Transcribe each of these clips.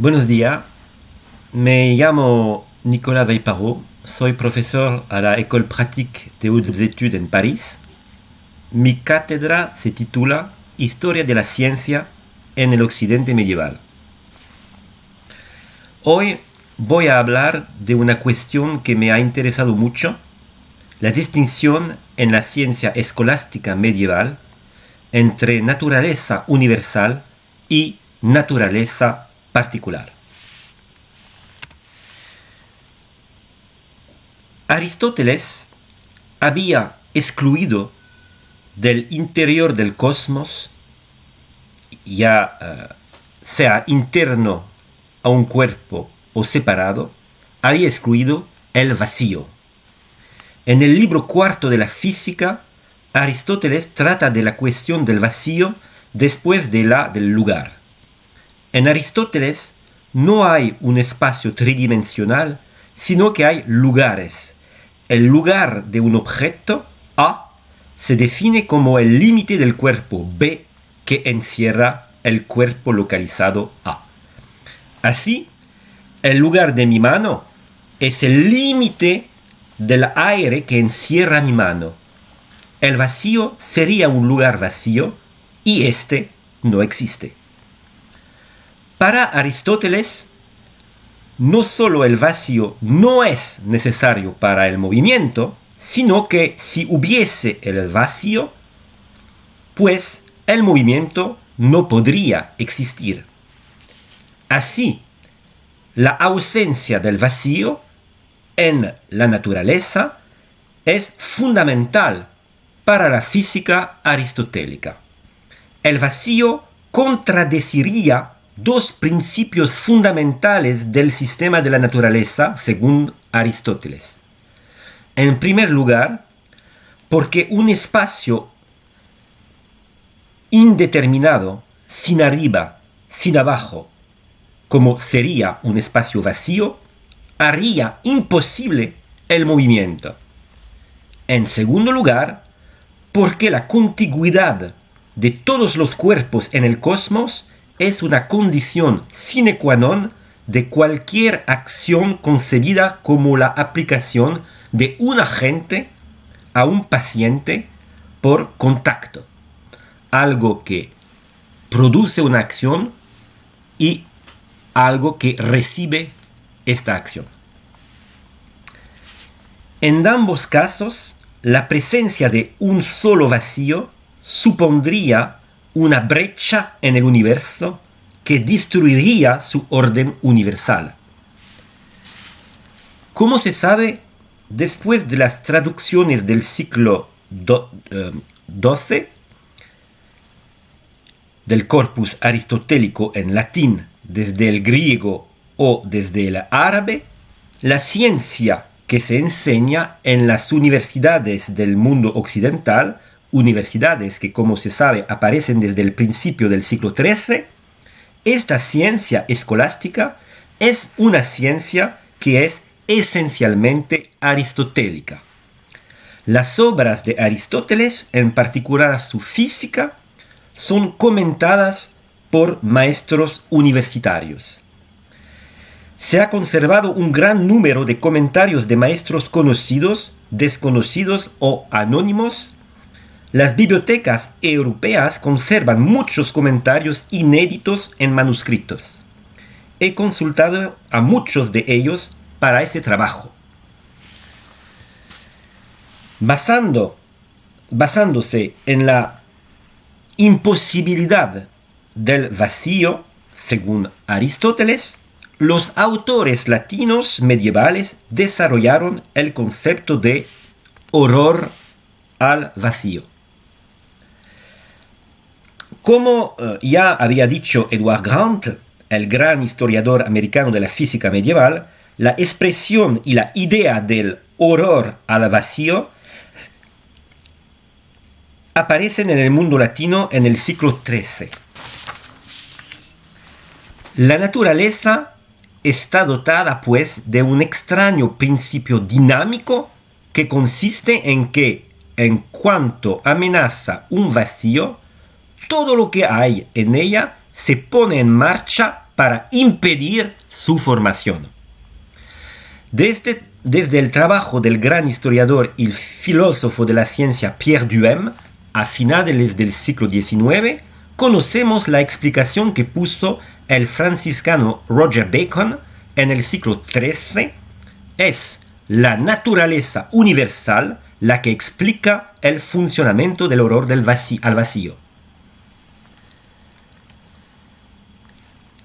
Buenos días, me llamo Nicolas Veiparot, soy profesor a la École Pratique de Hautes Études en París. Mi cátedra se titula Historia de la Ciencia en el Occidente Medieval. Hoy voy a hablar de una cuestión que me ha interesado mucho, la distinción en la ciencia escolástica medieval entre naturaleza universal y naturaleza particular. Aristóteles había excluido del interior del cosmos, ya eh, sea interno a un cuerpo o separado, había excluido el vacío. En el libro cuarto de la física, Aristóteles trata de la cuestión del vacío después de la del lugar. En Aristóteles no hay un espacio tridimensional, sino que hay lugares. El lugar de un objeto A se define como el límite del cuerpo B que encierra el cuerpo localizado A. Así, el lugar de mi mano es el límite del aire que encierra mi mano. El vacío sería un lugar vacío y este no existe. Para Aristóteles, no solo el vacío no es necesario para el movimiento, sino que si hubiese el vacío, pues el movimiento no podría existir. Así, la ausencia del vacío en la naturaleza es fundamental para la física aristotélica. El vacío contradeciría dos principios fundamentales del sistema de la naturaleza según Aristóteles. En primer lugar, porque un espacio indeterminado, sin arriba, sin abajo, como sería un espacio vacío, haría imposible el movimiento. En segundo lugar, porque la contigüidad de todos los cuerpos en el cosmos es una condición sine qua non de cualquier acción concebida como la aplicación de un agente a un paciente por contacto. Algo que produce una acción y algo que recibe esta acción. En ambos casos, la presencia de un solo vacío supondría una brecha en el universo que destruiría su orden universal. Como se sabe, después de las traducciones del siglo XII eh, del corpus aristotélico en latín desde el griego o desde el árabe, la ciencia que se enseña en las universidades del mundo occidental universidades que, como se sabe, aparecen desde el principio del siglo XIII, esta ciencia escolástica es una ciencia que es esencialmente aristotélica. Las obras de Aristóteles, en particular su física, son comentadas por maestros universitarios. Se ha conservado un gran número de comentarios de maestros conocidos, desconocidos o anónimos las bibliotecas europeas conservan muchos comentarios inéditos en manuscritos. He consultado a muchos de ellos para ese trabajo. Basando, basándose en la imposibilidad del vacío, según Aristóteles, los autores latinos medievales desarrollaron el concepto de horror al vacío. Como eh, ya había dicho Edward Grant, el gran historiador americano de la física medieval, la expresión y la idea del horror al vacío aparecen en el mundo latino en el siglo XIII. La naturaleza está dotada pues de un extraño principio dinámico que consiste en que en cuanto amenaza un vacío, todo lo que hay en ella se pone en marcha para impedir su formación. Desde, desde el trabajo del gran historiador y filósofo de la ciencia Pierre Duhem, a finales del siglo XIX, conocemos la explicación que puso el franciscano Roger Bacon en el siglo XIII. Es la naturaleza universal la que explica el funcionamiento del horror del vacío, al vacío.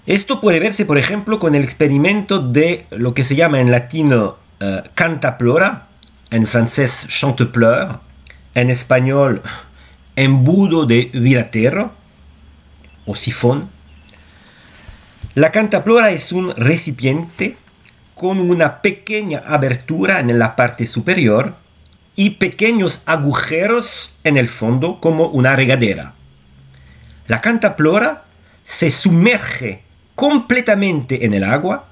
Esto puede verse, por ejemplo, con el experimento de lo que se llama en latino uh, cantaplora, en francés chantepleur, en español embudo de viratero o sifón. La cantaplora es un recipiente con una pequeña abertura en la parte superior y pequeños agujeros en el fondo como una regadera. La cantaplora se sumerge completamente en el agua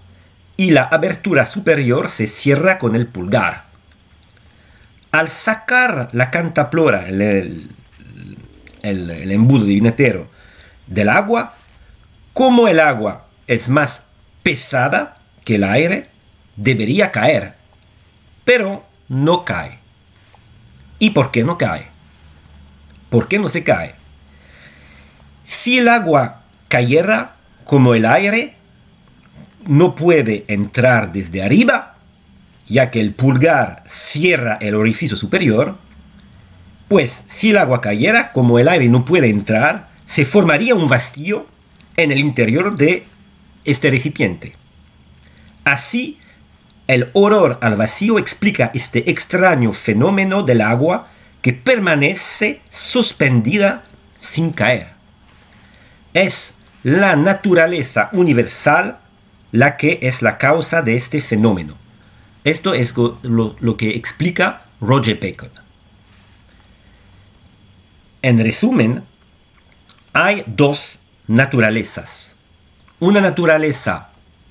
y la abertura superior se cierra con el pulgar. Al sacar la cantaplora, el, embudo divinatero, del agua, como el agua es más pesada que el aire, debería caer, pero no cae. ¿Y por qué no cae? ¿Por qué no se cae? Si el agua cayera como el aire, no puede entrar desde arriba, ya que el pulgar cierra el orificio superior, pues si el agua cayera, como el aire no puede entrar, se formaría un vacío en el interior de este recipiente. Así, el horror al vacío explica este extraño fenómeno del agua que permanece suspendida sin caer. Es la naturaleza universal la que es la causa de este fenómeno. Esto es lo, lo que explica Roger Bacon. En resumen, hay dos naturalezas. Una naturaleza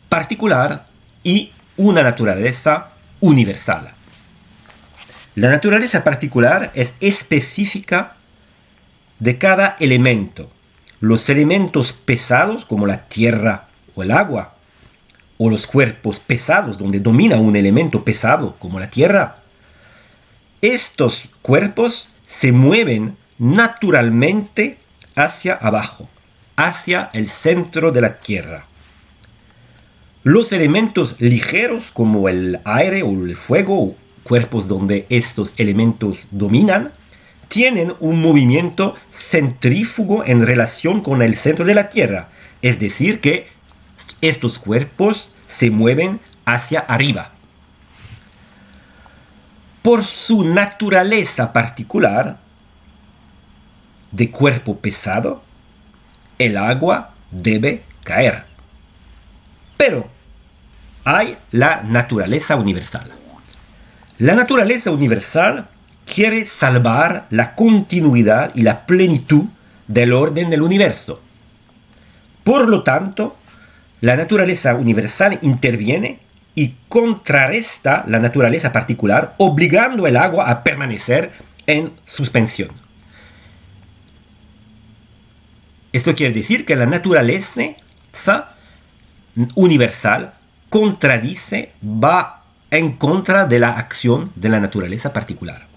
particular y una naturaleza universal. La naturaleza particular es específica de cada elemento. Los elementos pesados como la tierra o el agua, o los cuerpos pesados donde domina un elemento pesado como la tierra, estos cuerpos se mueven naturalmente hacia abajo, hacia el centro de la tierra. Los elementos ligeros como el aire o el fuego, cuerpos donde estos elementos dominan, tienen un movimiento centrífugo en relación con el centro de la Tierra. Es decir, que estos cuerpos se mueven hacia arriba. Por su naturaleza particular de cuerpo pesado, el agua debe caer. Pero hay la naturaleza universal. La naturaleza universal quiere salvar la continuidad y la plenitud del orden del universo. Por lo tanto, la naturaleza universal interviene y contrarresta la naturaleza particular, obligando el agua a permanecer en suspensión. Esto quiere decir que la naturaleza universal contradice, va en contra de la acción de la naturaleza particular.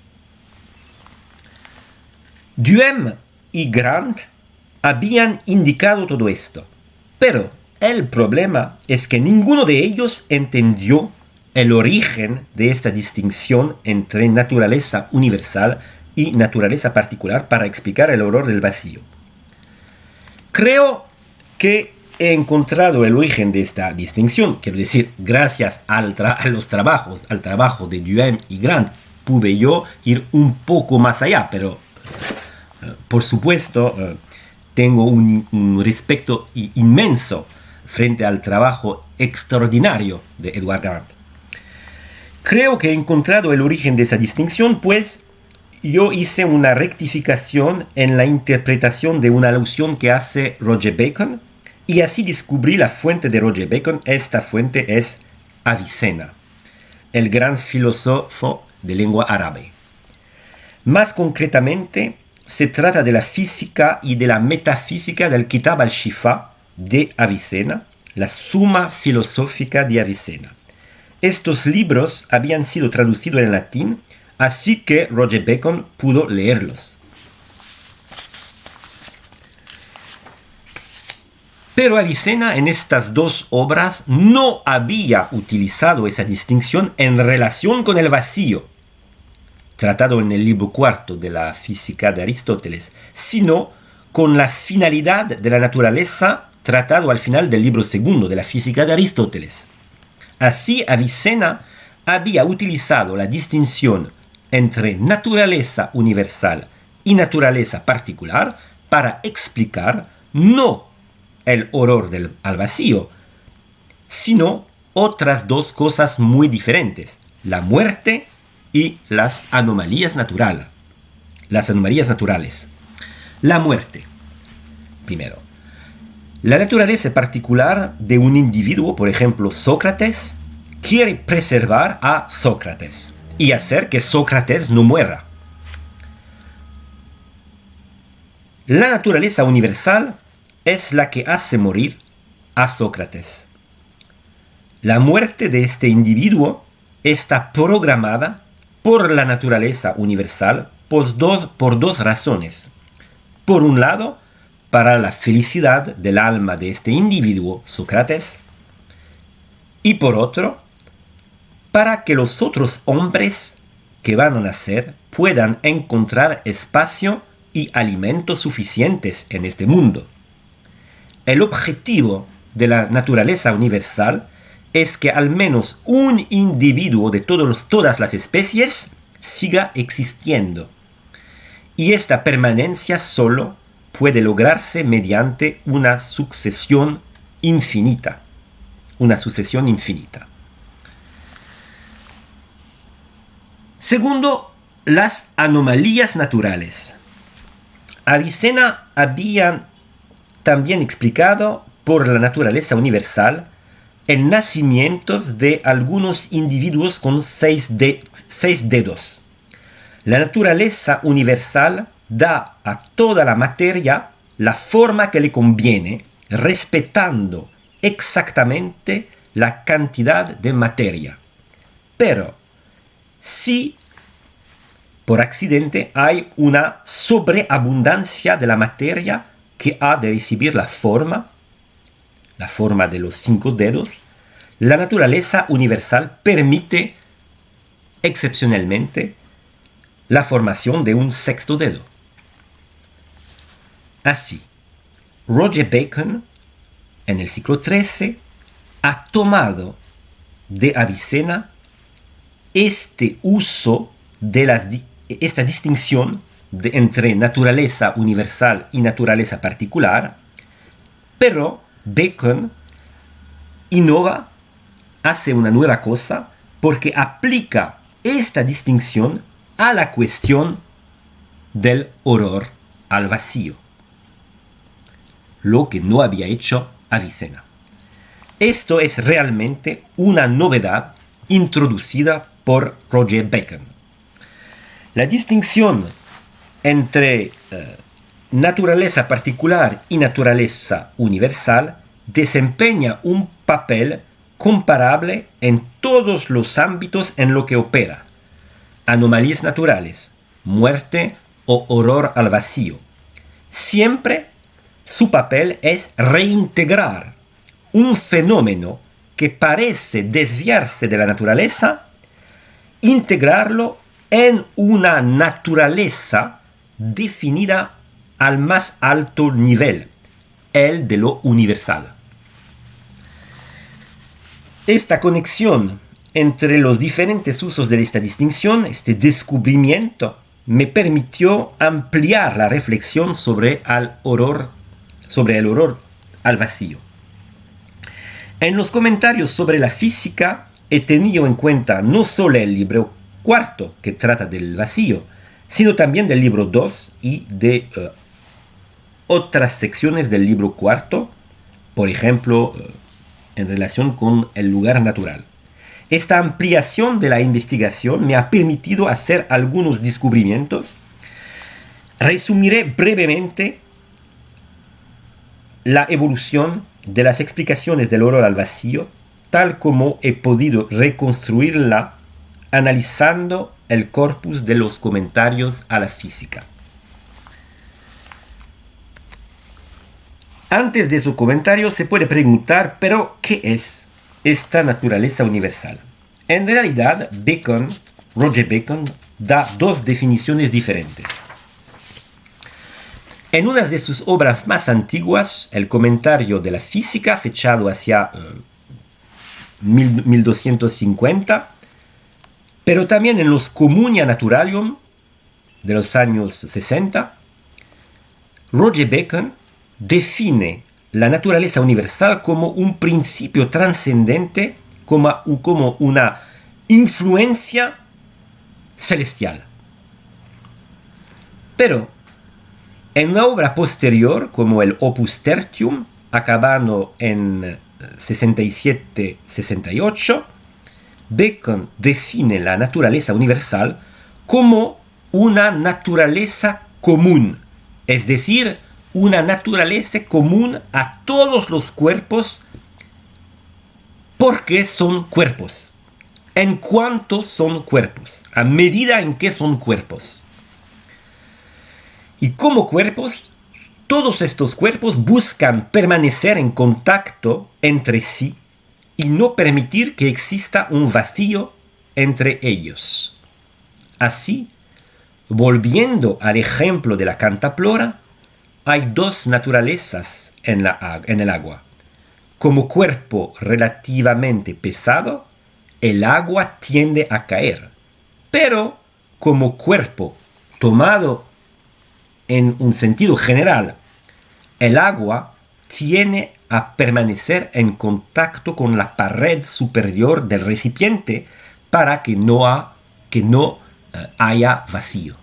Duhem y Grant habían indicado todo esto, pero el problema es que ninguno de ellos entendió el origen de esta distinción entre naturaleza universal y naturaleza particular para explicar el horror del vacío. Creo que he encontrado el origen de esta distinción, quiero decir, gracias al a los trabajos, al trabajo de Duhem y Grant, pude yo ir un poco más allá, pero por supuesto eh, tengo un, un, respeto inmenso frente al trabajo extraordinario de Edward Grant. Creo que he encontrado el origen de esa distinción, pues yo hice una rectificación en la interpretación de una alusión que hace Roger Bacon, y así descubrí la fuente de Roger Bacon. Esta fuente es Avicena, el gran filósofo de lengua árabe. Más concretamente, se trata de la física y de la metafísica del Kitab al-Shifa de Avicena, la Suma Filosófica de Avicena. Estos libros habían sido traducidos en latín, así que Roger Bacon pudo leerlos. Pero Avicena en estas dos obras no había utilizado esa distinción en relación con el vacío, tratado en el libro cuarto de la física de Aristóteles, sino con la finalidad de la naturaleza tratado al final del libro segundo de la física de Aristóteles. Así Avicena había utilizado la distinción entre naturaleza universal y naturaleza particular para explicar no el horror del, al vacío, sino otras dos cosas muy diferentes, la muerte y las anomalías naturales. Las anomalías naturales. La muerte. Primero. La naturaleza particular de un individuo, por ejemplo Sócrates, quiere preservar a Sócrates y hacer que Sócrates no muera. La naturaleza universal es la que hace morir a Sócrates. La muerte de este individuo está programada por la naturaleza universal por dos, por dos razones. Por un lado, para la felicidad del alma de este individuo, Sócrates, y por otro, para que los otros hombres que van a nacer puedan encontrar espacio y alimentos suficientes en este mundo. El objetivo de la naturaleza universal es que al menos un individuo de todos, todas las especies siga existiendo. Y esta permanencia solo puede lograrse mediante una sucesión infinita. Una sucesión infinita. Segundo, las anomalías naturales. Avicena había también explicado por la naturaleza universal el nacimiento de algunos individuos con seis, seis dedos. La naturaleza universal da a toda la materia la forma que le conviene, respetando exactamente la cantidad de materia. Pero si por accidente hay una sobreabundancia de la materia que ha de recibir la forma, la forma de los cinco dedos, la naturaleza universal permite excepcionalmente la formación de un sexto dedo. Así, Roger Bacon, en el siglo XIII, ha tomado de Avicena este uso de las, esta distinción entre naturaleza universal y naturaleza particular, pero Bacon innova, hace una nueva cosa, porque aplica esta distinción a la cuestión del horror al vacío, lo que no había hecho Avicena. Esto es realmente una novedad introducida por Roger Bacon. La distinción entre eh, naturaleza particular y naturaleza universal desempeña un papel comparable en todos los ámbitos en lo que opera. Anomalías naturales, muerte o horror al vacío. Siempre su papel es reintegrar un fenómeno que parece desviarse de la naturaleza, integrarlo en una naturaleza definida al más alto nivel, el de lo universal. Esta conexión entre los diferentes usos de esta distinción, este descubrimiento, me permitió ampliar la reflexión sobre, el horror, sobre el horror al vacío. En los comentarios sobre la física he tenido en cuenta no solo el libro cuarto que trata del vacío, sino también del libro 2 y de eh, otras secciones del libro cuarto, por ejemplo, eh, en relación con el lugar natural. Esta ampliación de la investigación me ha permitido hacer algunos descubrimientos. Resumiré brevemente la evolución de las explicaciones del horror al vacío, tal como he podido reconstruirla analizando el corpus de los comentarios a la física. Antes de su comentario se puede preguntar, pero ¿qué es esta naturaleza universal? En realidad, Bacon, Roger Bacon, da dos definiciones diferentes. En una de sus obras más antiguas, el comentario de la física, fechado hacia 1250, eh, pero también en los Communia Naturalium de los años 60, Roger Bacon define la naturaleza universal como un principio trascendente, como, como una influencia celestial. Pero en una obra posterior, como el Opus Tertium, acabando en 67-68, Bacon define la naturaleza universal como una naturaleza común, es decir, una naturaleza común a todos los cuerpos porque son cuerpos. En cuanto son cuerpos, a medida en que son cuerpos. Y como cuerpos, todos estos cuerpos buscan permanecer en contacto entre sí y no permitir que exista un vacío entre ellos. Así, volviendo al ejemplo de la cantaplora, hay dos naturalezas en, la, en el agua. Como cuerpo relativamente pesado, el agua tiende a caer, pero como cuerpo tomado en un sentido general, el agua tiene a permanecer en contacto con la pared superior del recipiente para que no, eh, haya vacío.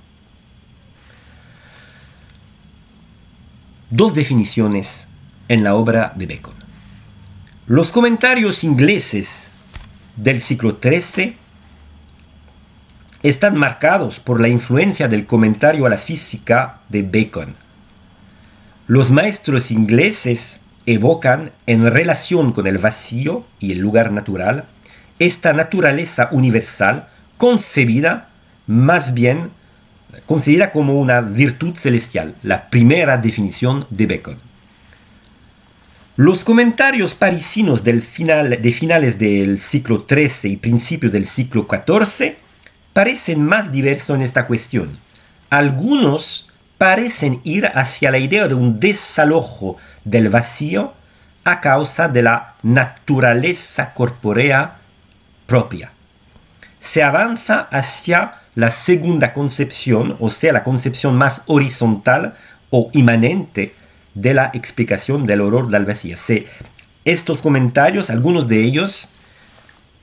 Dos definiciones en la obra de Bacon. Los comentarios ingleses del siglo XIII están marcados por la influencia del comentario a la física de Bacon. Los maestros ingleses evocan en relación con el vacío y el lugar natural esta naturaleza universal concebida más bien concebida como una virtud celestial, la primera definición de Bacon. Los comentarios parisinos del final, de finales del siglo XIII y principios del siglo XIV parecen más diversos en esta cuestión. Algunos parecen ir hacia la idea de un desalojo del vacío a causa de la naturaleza corpórea propia. Se avanza hacia la segunda concepción, o sea, la concepción más horizontal o inmanente de la explicación del horror del vacío. estos comentarios, algunos de ellos,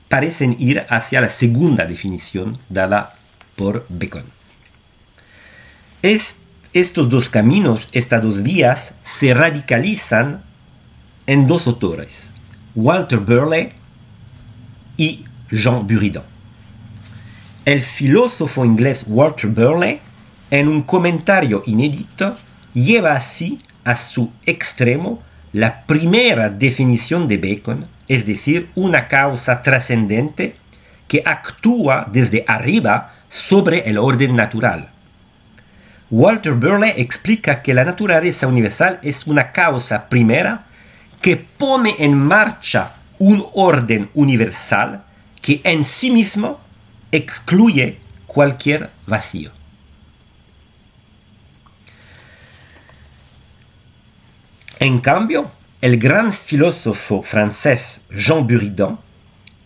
parecen ir hacia la segunda definición dada por Bacon. estos dos caminos, estas dos vías, se radicalizan en dos autores, Walter Burley y Jean Buridan. El filósofo inglés Walter Burley, en un comentario inédito, lleva así a su extremo la primera definición de Bacon, es decir, una causa trascendente que actúa desde arriba sobre el orden natural. Walter Burley explica que la naturaleza universal es una causa primera que pone en marcha un orden universal que en sí mismo excluye cualquier vacío. En cambio, el gran filósofo francés Jean Buridan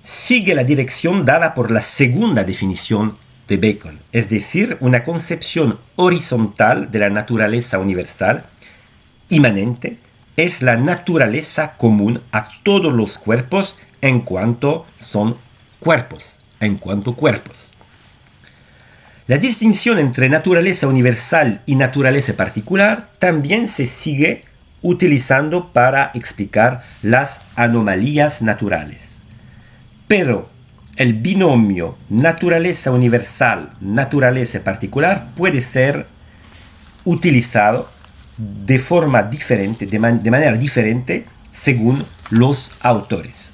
sigue la dirección dada por la segunda definición de Bacon, es decir, una concepción horizontal de la naturaleza universal, inmanente, es la naturaleza común a todos los cuerpos en cuanto son cuerpos, en cuanto cuerpos. La distinción entre naturaleza universal y naturaleza particular también se sigue utilizando para explicar las anomalías naturales. Pero el binomio naturaleza universal, naturaleza particular puede ser utilizado de forma diferente, de, manera diferente según los autores.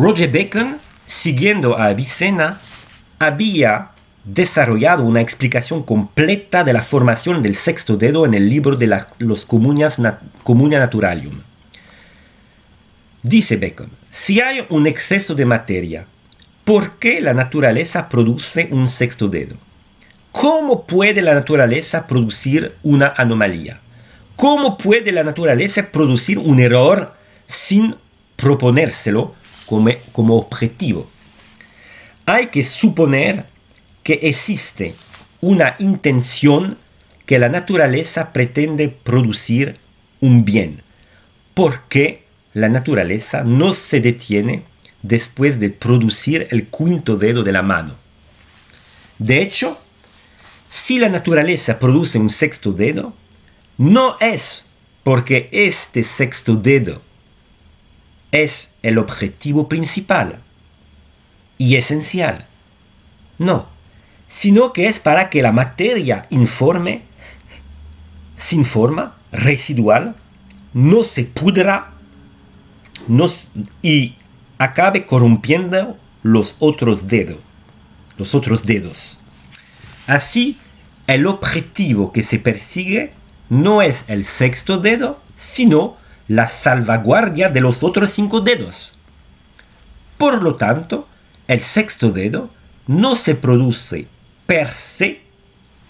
Roger Bacon, siguiendo a Avicena, había desarrollado una explicación completa de la formación del sexto dedo en el libro de los Comunia Naturalium. Dice Bacon, si hay un exceso de materia, ¿por qué la naturaleza produce un sexto dedo? ¿Cómo puede la naturaleza producir una anomalía? ¿Cómo puede la naturaleza producir un error sin proponérselo como, como objetivo? Hay que suponer que existe una intención que la naturaleza pretende producir un bien, porque la naturaleza no se detiene después de producir el quinto dedo de la mano. De hecho, si la naturaleza produce un sexto dedo, no es porque este sexto dedo es el objetivo principal y esencial. No, sino que es para que la materia informe, sin forma, residual, no se pudra y acabe corrompiendo los otros dedos, los otros dedos. Así, el objetivo que se persigue no es el sexto dedo, sino la salvaguardia de los otros cinco dedos. Por lo tanto, el sexto dedo no se produce per se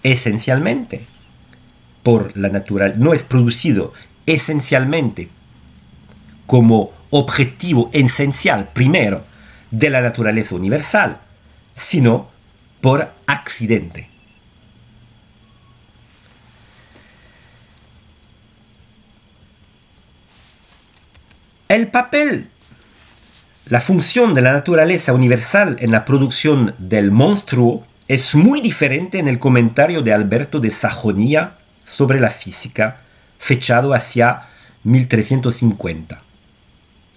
esencialmente por la naturaleza, no es producido esencialmente como objetivo esencial primero de la naturaleza universal, sino por accidente. El papel, la función de la naturaleza universal en la producción del monstruo es muy diferente en el comentario de Alberto de Sajonia sobre la física, fechado hacia 1350.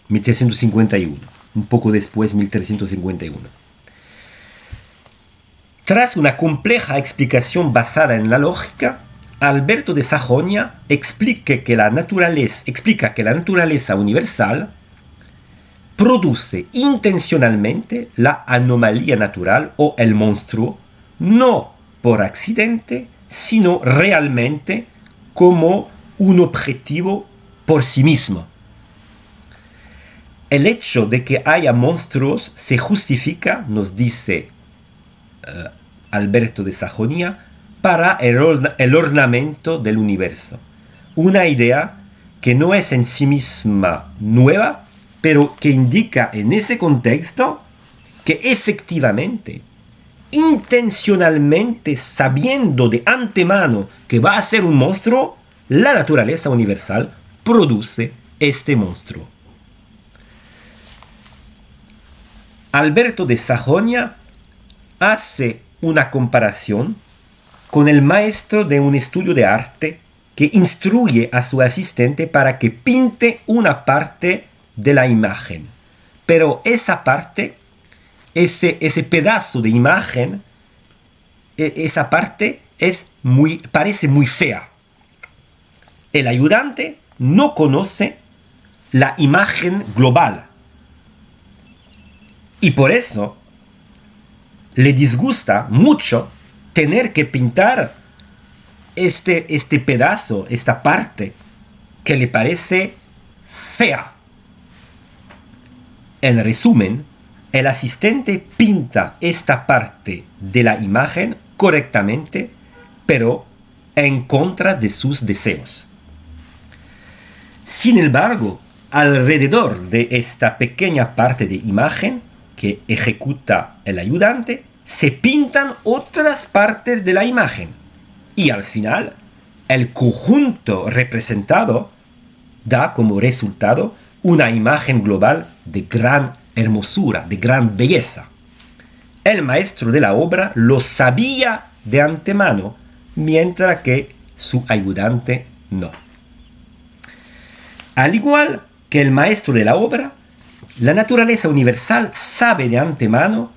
1351, un poco después 1351. Tras una compleja explicación basada en la lógica, Alberto de Sajonia explica que la naturaleza, explica que la naturaleza universal produce intencionalmente la anomalía natural o el monstruo, no por accidente, sino realmente como un objetivo por sí mismo. El hecho de que haya monstruos se justifica, nos dice eh, Alberto de Sajonia, para el, ornamento del universo. Una idea que no es en sí misma nueva, pero que indica en ese contexto que efectivamente, intencionalmente, sabiendo de antemano que va a ser un monstruo, la naturaleza universal produce este monstruo. Alberto de Sajonia hace una comparación con el maestro de un estudio de arte que instruye a su asistente para que pinte una parte de la imagen. Pero esa parte, ese, ese pedazo de imagen, e, esa parte es muy, parece muy fea. El ayudante no conoce la imagen global y por eso le disgusta mucho tener que pintar este, este pedazo, esta parte que le parece fea. En resumen, el asistente pinta esta parte de la imagen correctamente, pero en contra de sus deseos. Sin embargo, alrededor de esta pequeña parte de imagen, que ejecuta el ayudante, se pintan otras partes de la imagen. Y al final, el conjunto representado da como resultado una imagen global de gran hermosura, de gran belleza. El maestro de la obra lo sabía de antemano, mientras que su ayudante no. Al igual que el maestro de la obra, la naturaleza universal sabe de antemano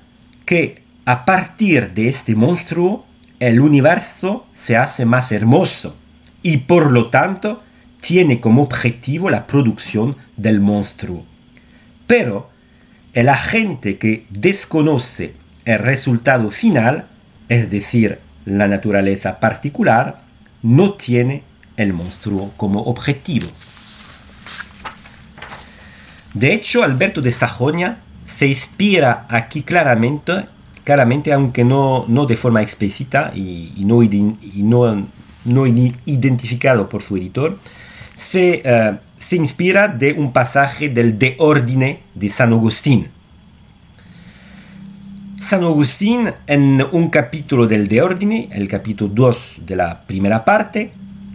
que a partir de este monstruo el universo se hace más hermoso y por lo tanto tiene como objetivo la producción del monstruo. Pero el agente que desconoce el resultado final, es decir, la naturaleza particular, no tiene el monstruo como objetivo. De hecho, Alberto de Sajonia se inspira aquí claramente, claramente aunque no, no de forma explícita y, no, no, identificado por su editor, se, eh, se inspira de un pasaje del De Ordine de San Agustín. San Agustín, en un capítulo del De Ordine, el capítulo 2 de la primera parte,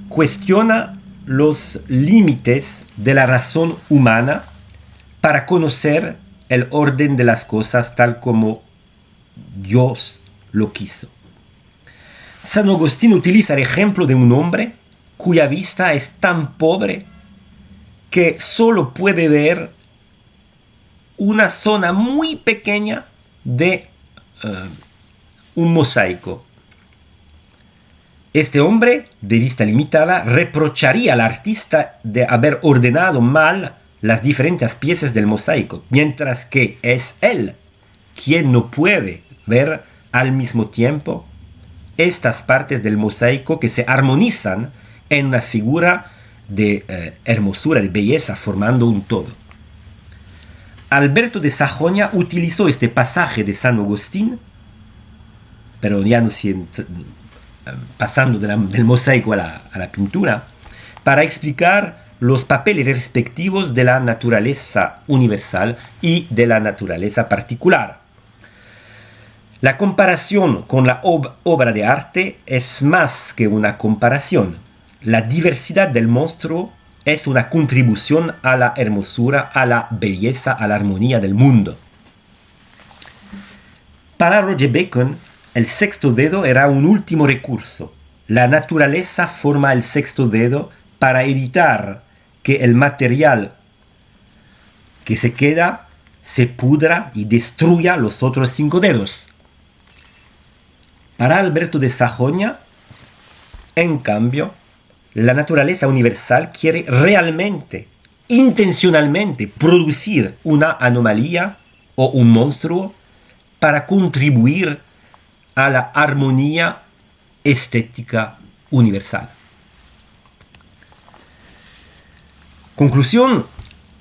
cuestiona los límites de la razón humana para conocer el orden de las cosas tal como Dios lo quiso. San Agustín utiliza el ejemplo de un hombre cuya vista es tan pobre que solo puede ver una zona muy pequeña de eh, un mosaico. Este hombre, de vista limitada, reprocharía al artista de haber ordenado mal las diferentes piezas del mosaico, mientras que es él quien no puede ver al mismo tiempo estas partes del mosaico que se armonizan en una figura de eh, hermosura, de belleza, formando un todo. Alberto de Sajonia utilizó este pasaje de San Agustín, pero ya no eh, pasando del mosaico a la pintura, para explicar los papeles respectivos de la naturaleza universal y de la naturaleza particular. La comparación con la obra de arte es más que una comparación. La diversidad del monstruo es una contribución a la hermosura, a la belleza, a la armonía del mundo. Para Roger Bacon, el sexto dedo era un último recurso. La naturaleza forma el sexto dedo para evitar que el material que se queda se pudra y destruya los otros cinco dedos. Para Alberto de Sajonia, en cambio, la naturaleza universal quiere realmente, intencionalmente, producir una anomalía o un monstruo para contribuir a la armonía estética universal. Conclusión,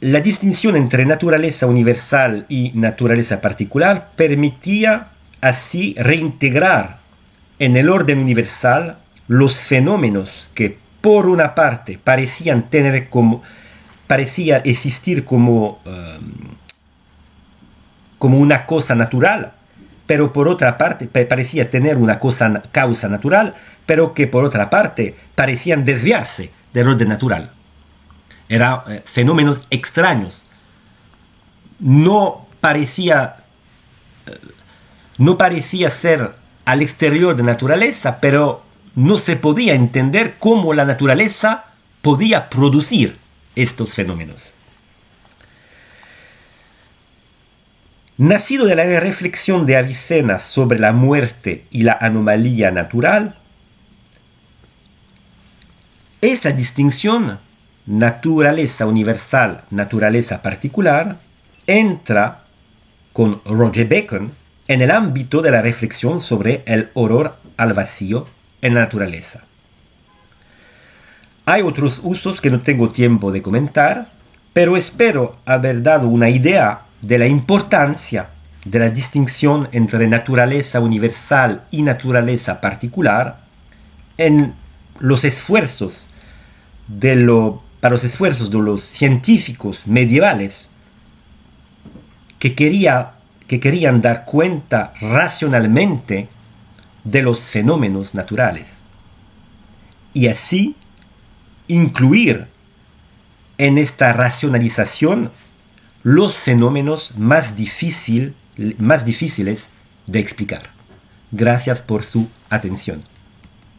la distinción entre naturaleza universal y naturaleza particular permitía así reintegrar en el orden universal los fenómenos que por una parte parecían tener como parecía existir como, um, como una cosa natural, pero por otra parte parecía tener una cosa, causa natural, pero que por otra parte parecían desviarse del orden natural eran eh, fenómenos extraños. No parecía, eh, no parecía ser al exterior de naturaleza, pero no se podía entender cómo la naturaleza podía producir estos fenómenos. Nacido de la reflexión de Avicena sobre la muerte y la anomalía natural, esta distinción naturaleza universal, naturaleza particular, entra con Roger Bacon en el ámbito de la reflexión sobre el horror al vacío en la naturaleza. Hay otros usos que no tengo tiempo de comentar, pero espero haber dado una idea de la importancia de la distinción entre naturaleza universal y naturaleza particular en los esfuerzos de para los esfuerzos de los científicos medievales que, quería, que querían dar cuenta racionalmente de los fenómenos naturales y así incluir en esta racionalización los fenómenos más, más difíciles de explicar. Gracias por su atención.